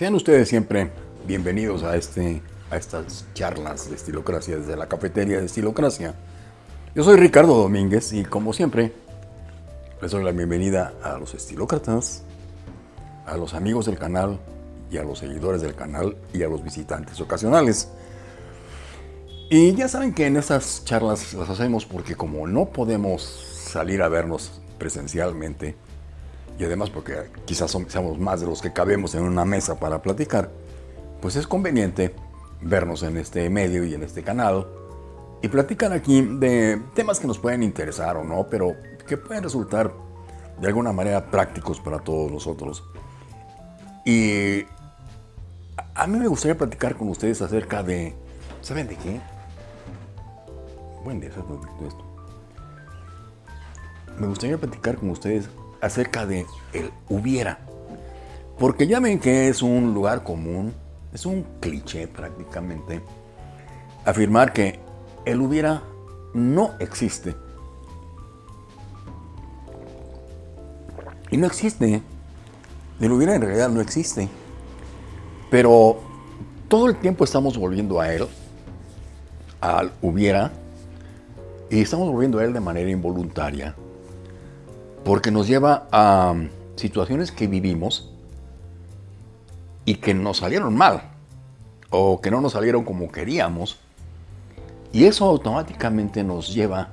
Sean ustedes siempre bienvenidos a, este, a estas charlas de Estilocracia desde la cafetería de Estilocracia. Yo soy Ricardo Domínguez y como siempre les doy la bienvenida a los estilócratas, a los amigos del canal y a los seguidores del canal y a los visitantes ocasionales. Y ya saben que en estas charlas las hacemos porque como no podemos salir a vernos presencialmente, y además porque quizás seamos más de los que cabemos en una mesa para platicar, pues es conveniente vernos en este medio y en este canal y platicar aquí de temas que nos pueden interesar o no, pero que pueden resultar de alguna manera prácticos para todos nosotros. Y a mí me gustaría platicar con ustedes acerca de, ¿saben de qué? Buen día, esto. Me gustaría platicar con ustedes acerca de el hubiera. Porque ya ven que es un lugar común, es un cliché prácticamente, afirmar que el hubiera no existe. Y no existe. El hubiera en realidad no existe. Pero todo el tiempo estamos volviendo a él, al hubiera, y estamos volviendo a él de manera involuntaria porque nos lleva a situaciones que vivimos y que nos salieron mal o que no nos salieron como queríamos y eso automáticamente nos lleva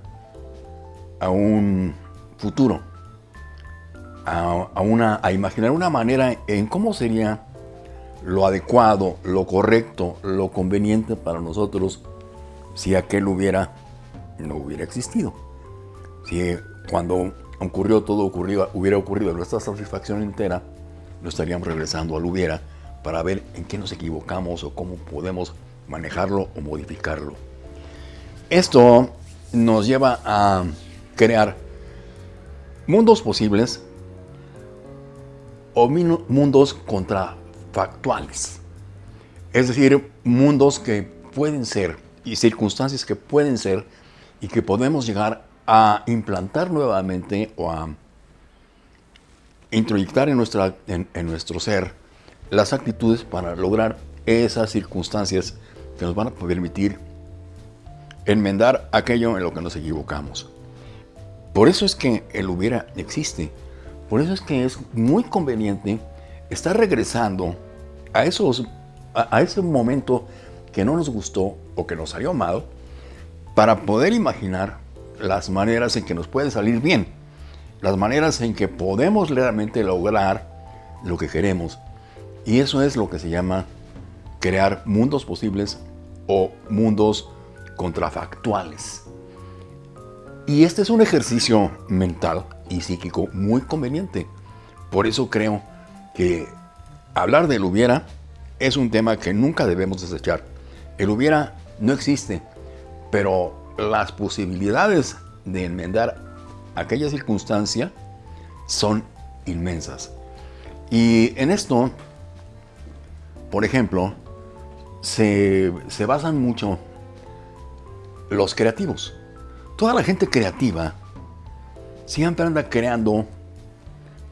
a un futuro, a, una, a imaginar una manera en cómo sería lo adecuado, lo correcto, lo conveniente para nosotros si aquel hubiera no hubiera existido. Si cuando ocurrió todo ocurrió, hubiera ocurrido nuestra satisfacción entera, no estaríamos regresando al hubiera para ver en qué nos equivocamos o cómo podemos manejarlo o modificarlo. Esto nos lleva a crear mundos posibles o mundos contrafactuales. Es decir, mundos que pueden ser y circunstancias que pueden ser y que podemos llegar a implantar nuevamente o a introyectar en, nuestra, en, nuestro ser las actitudes para lograr esas circunstancias que nos van a permitir enmendar aquello en lo que nos equivocamos. Por eso es que el hubiera existe. Por eso es que es muy conveniente estar regresando a, esos, a ese momento que no nos gustó o que nos salió mal para poder imaginar las maneras en que nos puede salir bien, las maneras en que podemos realmente lograr lo que queremos. Y eso es lo que se llama crear mundos posibles o mundos contrafactuales. Y este es un ejercicio mental y psíquico muy conveniente. Por eso creo que hablar del hubiera es un tema que nunca debemos desechar. El hubiera no existe, pero las posibilidades de enmendar aquella circunstancia son inmensas. Y en esto, por ejemplo, se, basan mucho los creativos. Toda la gente creativa siempre anda creando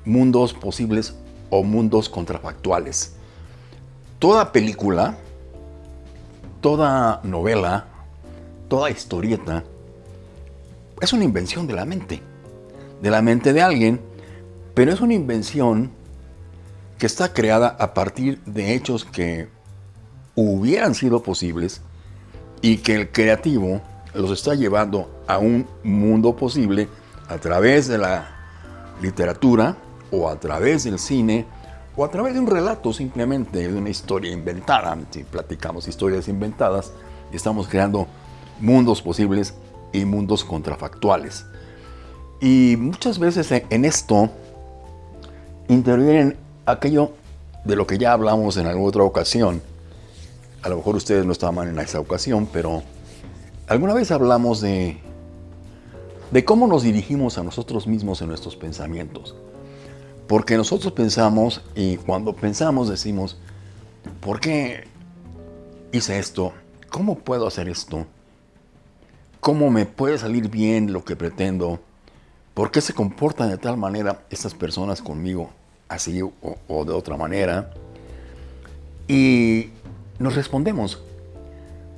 mundos posibles o mundos contrafactuales. Toda película, toda novela, toda historieta es una invención de la mente, de la mente de alguien, pero es una invención que está creada a partir de hechos que hubieran sido posibles y que el creativo los está llevando a un mundo posible a través de la literatura o a través del cine o a través de un relato simplemente de una historia inventada. Si platicamos historias inventadas, estamos creando mundos posibles y mundos contrafactuales. Y muchas veces en esto intervienen aquello de lo que ya hablamos en alguna otra ocasión. A lo mejor ustedes no estaban en esa ocasión, pero alguna vez hablamos de, de cómo nos dirigimos a nosotros mismos en nuestros pensamientos. Porque nosotros pensamos y cuando pensamos decimos, ¿por qué hice esto? ¿Cómo puedo hacer esto? Cómo me puede salir bien lo que pretendo, por qué se comportan de tal manera estas personas conmigo, así o, de otra manera. y nos respondemos.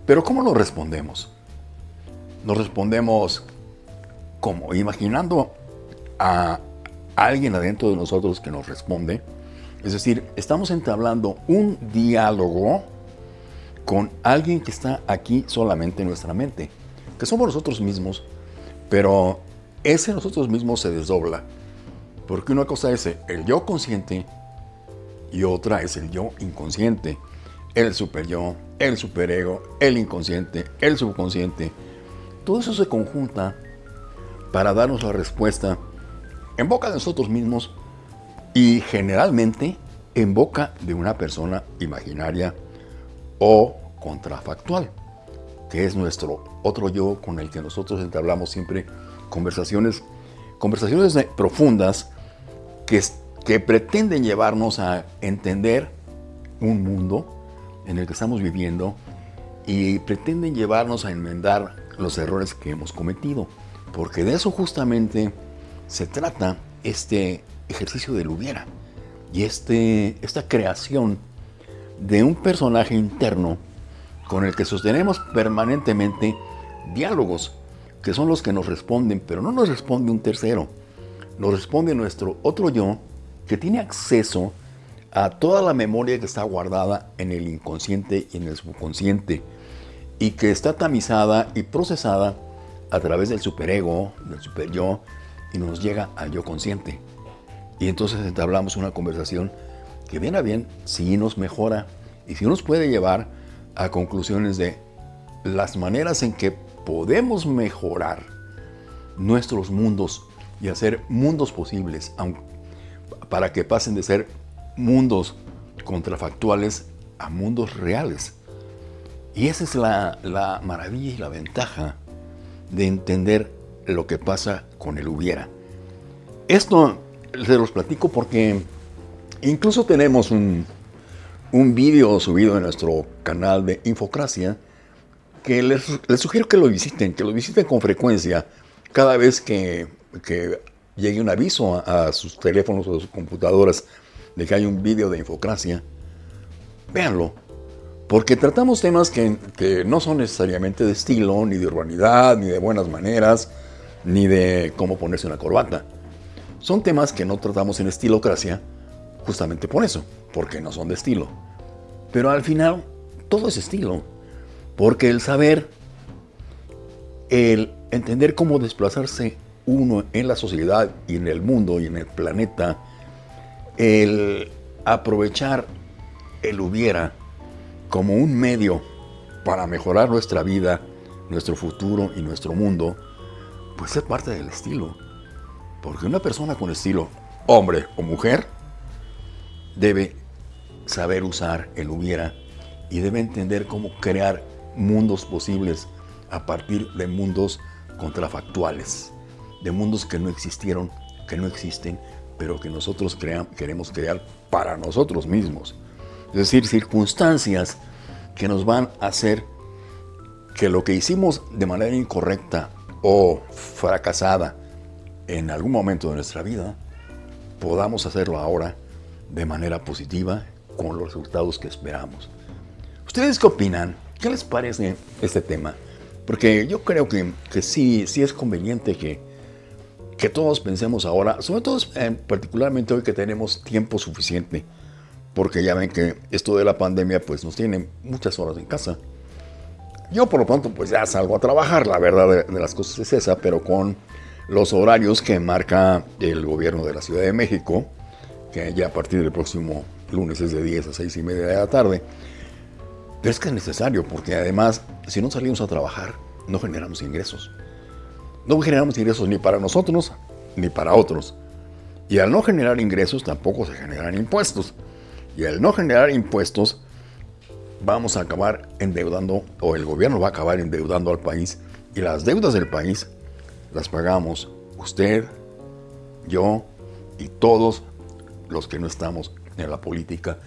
Pero ¿cómo nos respondemos? Nos respondemos como imaginando a alguien adentro de nosotros que nos responde. Es decir, estamos entablando un diálogo con alguien que está aquí solamente en nuestra mente, que somos nosotros mismos, pero ese nosotros mismos se desdobla, porque una cosa es el yo consciente y otra es el yo inconsciente, el super yo, el superego, el inconsciente, el subconsciente. Todo eso se conjunta para darnos la respuesta en boca de nosotros mismos y generalmente en boca de una persona imaginaria o contrafactual, que es nuestro otro yo con el que nosotros entablamos siempre conversaciones, conversaciones profundas que, que pretenden llevarnos a entender un mundo en el que estamos viviendo y pretenden llevarnos a enmendar los errores que hemos cometido. Porque de eso justamente se trata este ejercicio del hubiera y este, esta creación de un personaje interno con el que sostenemos permanentemente diálogos, que son los que nos responden, pero no nos responde un tercero, nos responde nuestro otro yo que tiene acceso a toda la memoria que está guardada en el inconsciente y en el subconsciente y que está tamizada y procesada a través del superego, del superyo y nos llega al yo consciente. Y entonces entablamos una conversación que bien a bien sí nos mejora y sí nos puede llevar a conclusiones de las maneras en que podemos mejorar nuestros mundos y hacer mundos posibles para que pasen de ser mundos contrafactuales a mundos reales. Y esa es la, la maravilla y la ventaja de entender lo que pasa con el hubiera. Esto se los platico porque incluso tenemos un, un vídeo subido en nuestro canal de Infocracia que les, sugiero que lo visiten, que lo visiten con frecuencia cada vez que, llegue un aviso a, sus teléfonos o a sus computadoras de que hay un vídeo de Infocracia. Véanlo, porque tratamos temas que, que no son necesariamente de estilo, ni de urbanidad, ni de buenas maneras, ni de cómo ponerse una corbata. Son temas que no tratamos en estilocracia justamente por eso, porque no son de estilo. Pero al final, todo es estilo. Porque el saber, el entender cómo desplazarse uno en la sociedad y en el mundo y en el planeta, el aprovechar el hubiera como un medio para mejorar nuestra vida, nuestro futuro y nuestro mundo, pues es parte del estilo. Porque una persona con estilo, hombre o mujer, debe saber usar el hubiera y debe entender cómo crear mundos posibles a partir de mundos contrafactuales, de mundos que no existieron, que no existen, pero que nosotros queremos crear para nosotros mismos. Es decir, circunstancias que nos van a hacer que lo que hicimos de manera incorrecta o fracasada en algún momento de nuestra vida, podamos hacerlo ahora de manera positiva con los resultados que esperamos. ¿Ustedes qué opinan? ¿Qué les parece este tema? Porque yo creo que, que sí, sí es conveniente que, que todos pensemos ahora, sobre todo eh, particularmente hoy que tenemos tiempo suficiente, porque ya ven que esto de la pandemia pues nos tiene muchas horas en casa. Yo por lo pronto pues ya salgo a trabajar, la verdad de, de las cosas es esa, pero con los horarios que marca el gobierno de la Ciudad de México, que ya a partir del próximo lunes es de 10 a 6 y media de la tarde, pero es que es necesario, porque además, si no salimos a trabajar, no generamos ingresos. No generamos ingresos ni para nosotros, ni para otros. Y al no generar ingresos, tampoco se generan impuestos. Y al no generar impuestos, vamos a acabar endeudando, o el gobierno va a acabar endeudando al país. Y las deudas del país las pagamos usted, yo y todos los que no estamos en la política.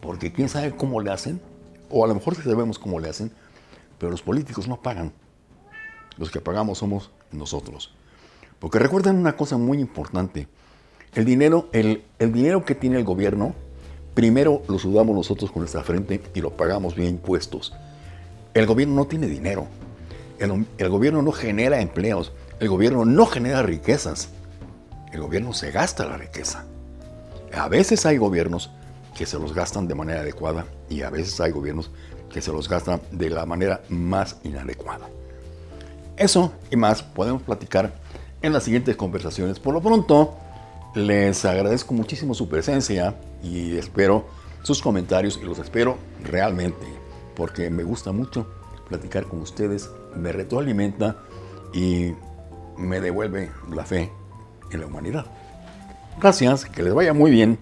Porque quién sabe cómo le hacen o a lo mejor sabemos cómo le hacen, pero los políticos no pagan. Los que pagamos somos nosotros. Porque recuerden una cosa muy importante. El dinero, el, dinero que tiene el gobierno primero lo sudamos nosotros con nuestra frente y lo pagamos bien impuestos. El gobierno no tiene dinero. El, el gobierno no genera empleos. El gobierno no genera riquezas. El gobierno se gasta la riqueza. A veces hay gobiernos que se los gastan de manera adecuada y a veces hay gobiernos que se los gastan de la manera más inadecuada. Eso y más podemos platicar en las siguientes conversaciones. Por lo pronto, les agradezco muchísimo su presencia y espero sus comentarios y los espero realmente porque me gusta mucho platicar con ustedes, me retroalimenta y me devuelve la fe en la humanidad. Gracias, que les vaya muy bien.